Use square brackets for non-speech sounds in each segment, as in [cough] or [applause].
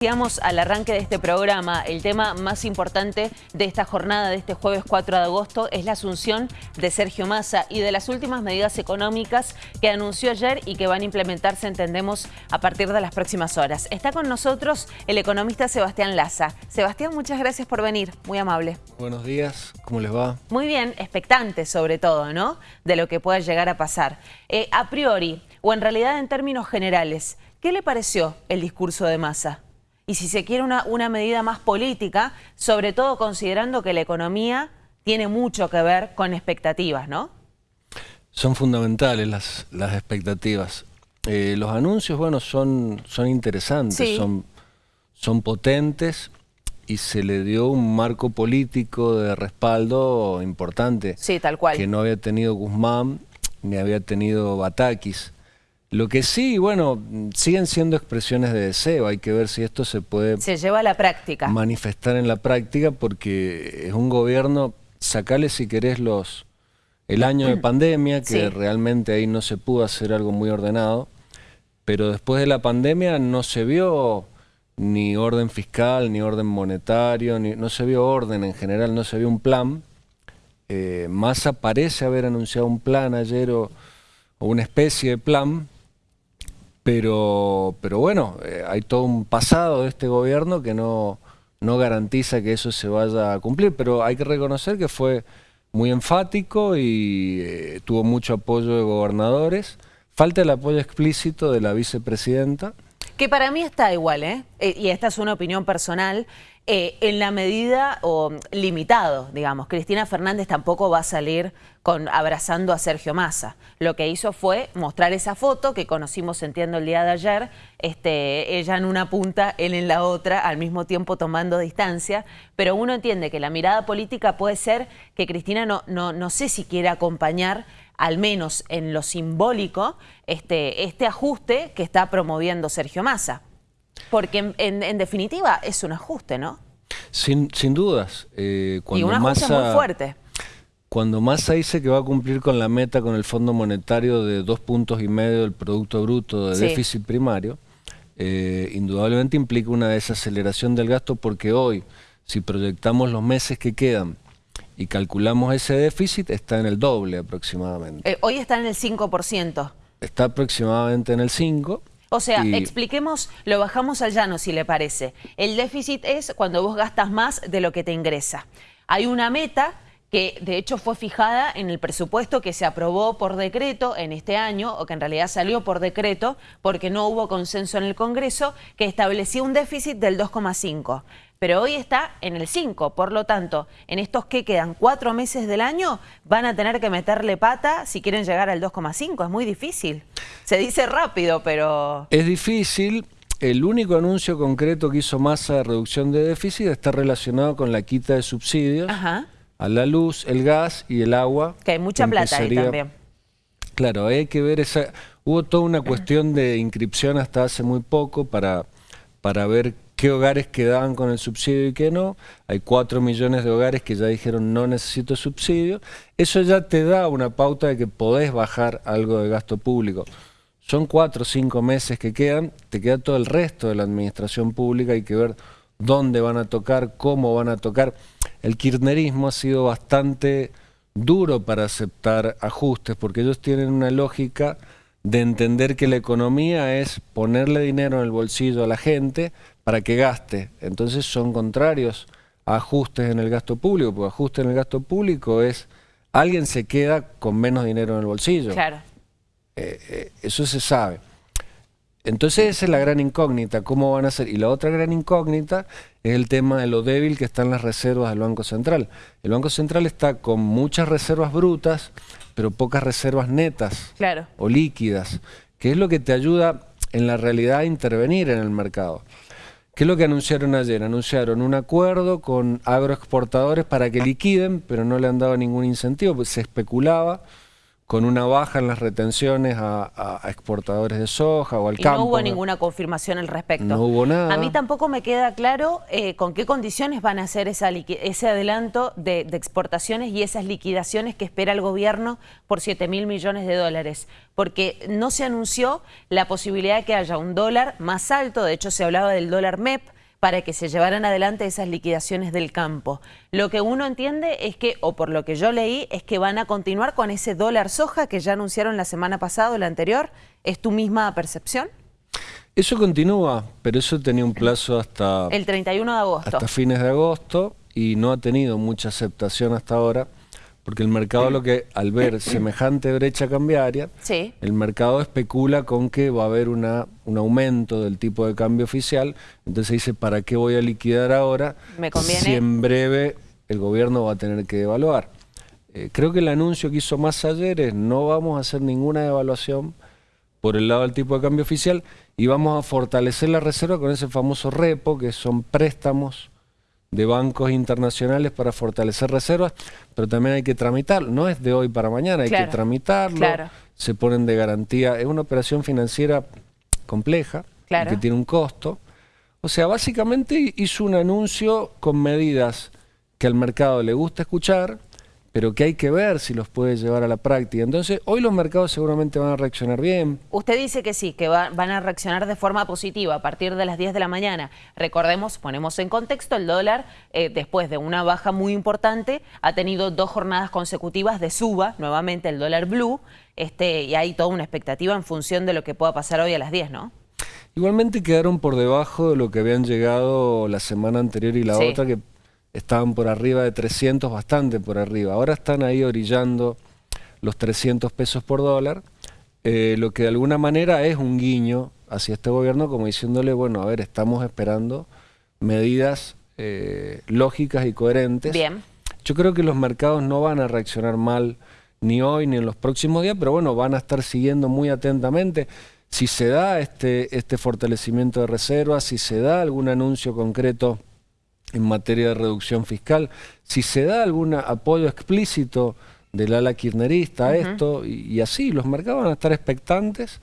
Decíamos al arranque de este programa, el tema más importante de esta jornada de este jueves 4 de agosto es la asunción de Sergio Massa y de las últimas medidas económicas que anunció ayer y que van a implementarse, entendemos, a partir de las próximas horas. Está con nosotros el economista Sebastián Laza. Sebastián, muchas gracias por venir, muy amable. Buenos días, ¿cómo les va? Muy bien, expectante sobre todo, ¿no? De lo que pueda llegar a pasar. Eh, a priori, o en realidad en términos generales, ¿qué le pareció el discurso de Massa? Y si se quiere una, una medida más política, sobre todo considerando que la economía tiene mucho que ver con expectativas, ¿no? Son fundamentales las, las expectativas. Eh, los anuncios, bueno, son, son interesantes, son, son potentes y se le dio un marco político de respaldo importante. Sí, tal cual. Que no había tenido Guzmán ni había tenido Batakis. Lo que sí, bueno, siguen siendo expresiones de deseo, hay que ver si esto se puede... Se lleva a la práctica. Manifestar en la práctica porque es un gobierno, sacale si querés los el año de [clears throat] pandemia, que realmente ahí no se pudo hacer algo muy ordenado, pero después de la pandemia no se vio ni orden fiscal, ni orden monetario, ni, no se vio orden en general, no se vio un plan. Eh, Massa parece haber anunciado un plan ayer o una especie de plan, pero, pero bueno, eh, hay todo un pasado de este gobierno que no, no garantiza que eso se vaya a cumplir, pero hay que reconocer que fue muy enfático y eh, tuvo mucho apoyo de gobernadores. Falta el apoyo explícito de la vicepresidenta. Que para mí está igual, ¿eh? eh y esta es una opinión personal. Eh, en la medida o limitado, digamos. Cristina Fernández tampoco va a salir con, abrazando a Sergio Massa. Lo que hizo fue mostrar esa foto que conocimos, entiendo, el día de ayer, este, ella en una punta, él en la otra, al mismo tiempo tomando distancia, pero uno entiende que la mirada política puede ser que Cristina no, no, no sé si quiere acompañar al menos en lo simbólico, este, este ajuste que está promoviendo Sergio Massa. Porque en, definitiva es un ajuste, ¿no? Sin, sin dudas. Eh, y un ajuste muy fuerte. Cuando Massa dice que va a cumplir con la meta con el Fondo Monetario de dos puntos y medio del Producto Bruto de déficit primario, eh, indudablemente implica una desaceleración del gasto porque hoy, si proyectamos los meses que quedan y calculamos ese déficit, está en el doble aproximadamente. Eh, hoy está en el 5%. Está aproximadamente en el 5%. O sea, expliquemos, lo bajamos al llano si le parece. El déficit es cuando vos gastas más de lo que te ingresa. Hay una meta que de hecho fue fijada en el presupuesto que se aprobó por decreto en este año, o que en realidad salió por decreto porque no hubo consenso en el Congreso, que establecía un déficit del 2,5 pero hoy está en el 5, por lo tanto, en estos que quedan cuatro meses del año, van a tener que meterle pata si quieren llegar al 2,5, es muy difícil. Se dice rápido, pero... Es difícil, el único anuncio concreto que hizo Massa de reducción de déficit está relacionado con la quita de subsidios a la luz, el gas y el agua. Que hay mucha plata ahí también. Claro, hay que ver esa... Hubo toda una cuestión de inscripción hasta hace muy poco para, para ver qué hogares quedaban con el subsidio y qué no. Hay cuatro millones de hogares que ya dijeron no necesito subsidio. Eso ya te da una pauta de que podés bajar algo de gasto público. Son cuatro o cinco meses que quedan, te queda todo el resto de la administración pública, hay que ver dónde van a tocar, cómo van a tocar. El kirchnerismo ha sido bastante duro para aceptar ajustes, porque ellos tienen una lógica de entender que la economía es ponerle dinero en el bolsillo a la gente para que gaste. Entonces son contrarios a ajustes en el gasto público, porque ajuste en el gasto público es alguien se queda con menos dinero en el bolsillo. Claro. Eh, eh, eso se sabe. Entonces esa es la gran incógnita, ¿cómo van a ser? Y la otra gran incógnita es el tema de lo débil que están las reservas del Banco Central. El Banco Central está con muchas reservas brutas, pero pocas reservas netas o líquidas, que es lo que te ayuda en la realidad a intervenir en el mercado. ¿Qué es lo que anunciaron ayer? Anunciaron un acuerdo con agroexportadores para que liquiden, pero no le han dado ningún incentivo, pues se especulaba con una baja en las retenciones a, exportadores de soja o al y campo. no hubo ninguna confirmación al respecto. No hubo nada. A mí tampoco me queda claro eh, con qué condiciones van a hacer esa ese adelanto de, exportaciones y esas liquidaciones que espera el gobierno por 7 mil millones de dólares. Porque no se anunció la posibilidad de que haya un dólar más alto, de hecho se hablaba del dólar MEP, para que se llevaran adelante esas liquidaciones del campo. Lo que uno entiende es que, o por lo que yo leí, es que van a continuar con ese dólar soja que ya anunciaron la semana pasada o la anterior. ¿Es tu misma percepción? Eso continúa, pero eso tenía un plazo hasta... El 31 de agosto. Hasta fines de agosto y no ha tenido mucha aceptación hasta ahora porque el mercado lo que, al ver [coughs] semejante brecha cambiaria, el mercado especula con que va a haber una, un aumento del tipo de cambio oficial, entonces dice, ¿para qué voy a liquidar ahora si en breve el gobierno va a tener que devaluar? Eh, creo que el anuncio que hizo más ayer es no vamos a hacer ninguna devaluación por el lado del tipo de cambio oficial y vamos a fortalecer la reserva con ese famoso repo, que son préstamos de bancos internacionales para fortalecer reservas, pero también hay que tramitarlo. No es de hoy para mañana, hay que tramitarlo, se ponen de garantía. Es una operación financiera compleja, que tiene un costo. O sea, básicamente hizo un anuncio con medidas que al mercado le gusta escuchar, pero que hay que ver si los puede llevar a la práctica. Entonces, hoy los mercados seguramente van a reaccionar bien. Usted dice que sí, que van a reaccionar de forma positiva a partir de las 10 de la mañana. Recordemos, ponemos en contexto, el dólar, eh, después de una baja muy importante, ha tenido dos jornadas consecutivas de suba, nuevamente el dólar blue, este, y hay toda una expectativa en función de lo que pueda pasar hoy a las 10, ¿no? Igualmente quedaron por debajo de lo que habían llegado la semana anterior y la otra, que estaban por arriba de 300, bastante por arriba. Ahora están ahí orillando los 300 pesos por dólar, eh, lo que de alguna manera es un guiño hacia este gobierno como diciéndole, bueno, a ver, estamos esperando medidas eh, lógicas y coherentes. Bien. Yo creo que los mercados no van a reaccionar mal ni hoy ni en los próximos días, pero bueno, van a estar siguiendo muy atentamente si se da este, este fortalecimiento de reservas, si se da algún anuncio concreto en materia de reducción fiscal, si se da algún apoyo explícito del ala kirchnerista a esto, y, así los mercados van a estar expectantes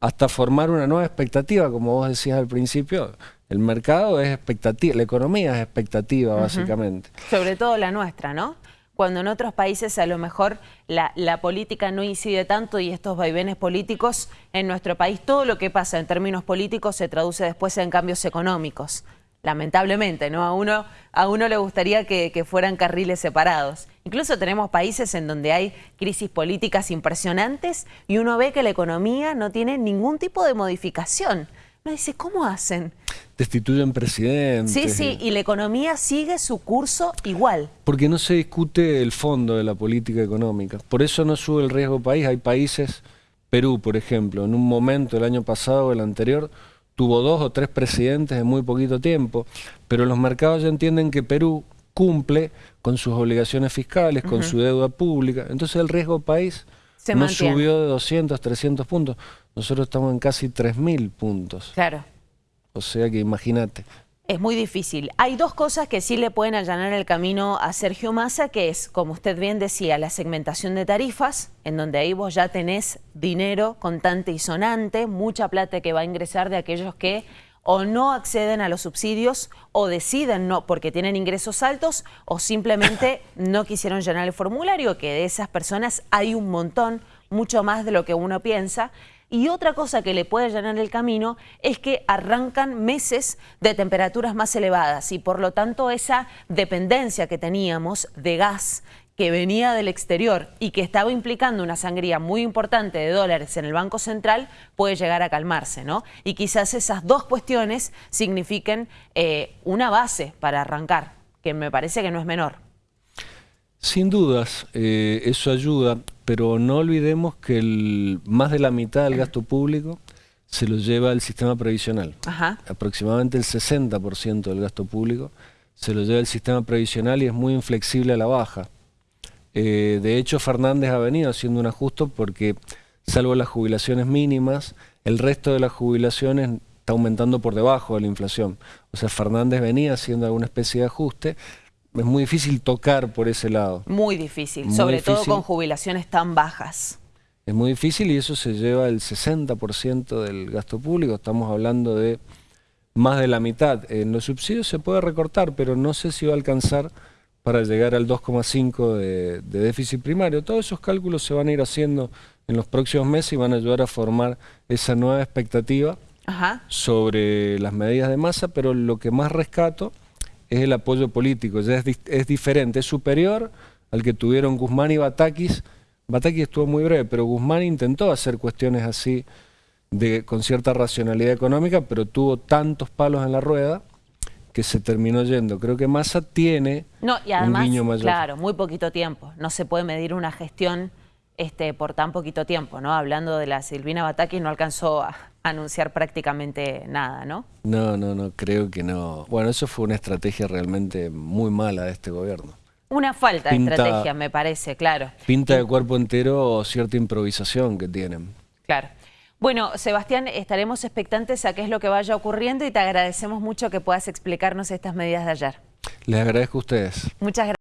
hasta formar una nueva expectativa, como vos decías al principio, el mercado es expectativa, la economía es expectativa básicamente. Sobre todo la nuestra, ¿no? Cuando en otros países a lo mejor la, la, política no incide tanto y estos vaivenes políticos, en nuestro país todo lo que pasa en términos políticos se traduce después en cambios económicos lamentablemente, ¿no? A uno, a uno le gustaría que, fueran carriles separados. Incluso tenemos países en donde hay crisis políticas impresionantes y uno ve que la economía no tiene ningún tipo de modificación. Uno dice, ¿cómo hacen? Destituyen presidentes. Sí, sí, y la economía sigue su curso igual. Porque no se discute el fondo de la política económica. Por eso no sube el riesgo país. Hay países, Perú, por ejemplo, en un momento, el año pasado o el anterior, tuvo dos o tres presidentes en muy poquito tiempo, pero los mercados ya entienden que Perú cumple con sus obligaciones fiscales, con su deuda pública, entonces el riesgo país no subió de 200, 300 puntos, nosotros estamos en casi 3.000 puntos. Claro. O sea que imagínate, es muy difícil. Hay dos cosas que sí le pueden allanar el camino a Sergio Massa, que es, como usted bien decía, la segmentación de tarifas, en donde ahí vos ya tenés dinero contante y sonante, mucha plata que va a ingresar de aquellos que o no acceden a los subsidios o deciden no porque tienen ingresos altos o simplemente [laughs] no quisieron llenar el formulario, que de esas personas hay un montón, mucho más de lo que uno piensa. Y otra cosa que le puede llenar el camino es que arrancan meses de temperaturas más elevadas y por lo tanto esa dependencia que teníamos de gas que venía del exterior y que estaba implicando una sangría muy importante de dólares en el Banco Central puede llegar a calmarse, ¿no? Y quizás esas dos cuestiones signifiquen eh, una base para arrancar, que me parece que no es menor. Sin dudas, eh, eso ayuda, pero no olvidemos que el, más de la mitad del gasto público se lo lleva el sistema previsional. Aproximadamente el 60% del gasto público se lo lleva el sistema previsional y es muy inflexible a la baja. Eh, de hecho, Fernández ha venido haciendo un ajuste porque, salvo las jubilaciones mínimas, el resto de las jubilaciones está aumentando por debajo de la inflación. O sea, Fernández venía haciendo alguna especie de ajuste, es muy difícil tocar por ese lado. Muy difícil, sobre todo con jubilaciones tan bajas. es muy difícil y eso se lleva el 60% del gasto público. Estamos hablando de más de la mitad. En los subsidios se puede recortar, pero no sé si va a alcanzar para llegar al 2,5 de, de, déficit primario. Todos esos cálculos se van a ir haciendo en los próximos meses y van a ayudar a formar esa nueva expectativa sobre las medidas de masa, pero lo que más rescato es el apoyo político. Ya es, es diferente, es superior al que tuvieron Guzmán y Batakis. Batakis estuvo muy breve, pero Guzmán intentó hacer cuestiones así de, con cierta racionalidad económica, pero tuvo tantos palos en la rueda que se terminó yendo. Creo que Massa tiene no, y además, un mayor. Claro, muy poquito tiempo. No se puede medir una gestión este, por tan poquito tiempo, ¿no? Hablando de la Silvina Batakis, no alcanzó a anunciar prácticamente nada, ¿no? No, no, no, creo que no. Bueno, eso fue una estrategia realmente muy mala de este gobierno. Una falta de estrategia, me parece, claro. Pinta de cuerpo entero cierta improvisación que tienen. Claro. Bueno, Sebastián, estaremos expectantes a qué es lo que vaya ocurriendo y te agradecemos mucho que puedas explicarnos estas medidas de ayer. Les agradezco a ustedes. Muchas gracias.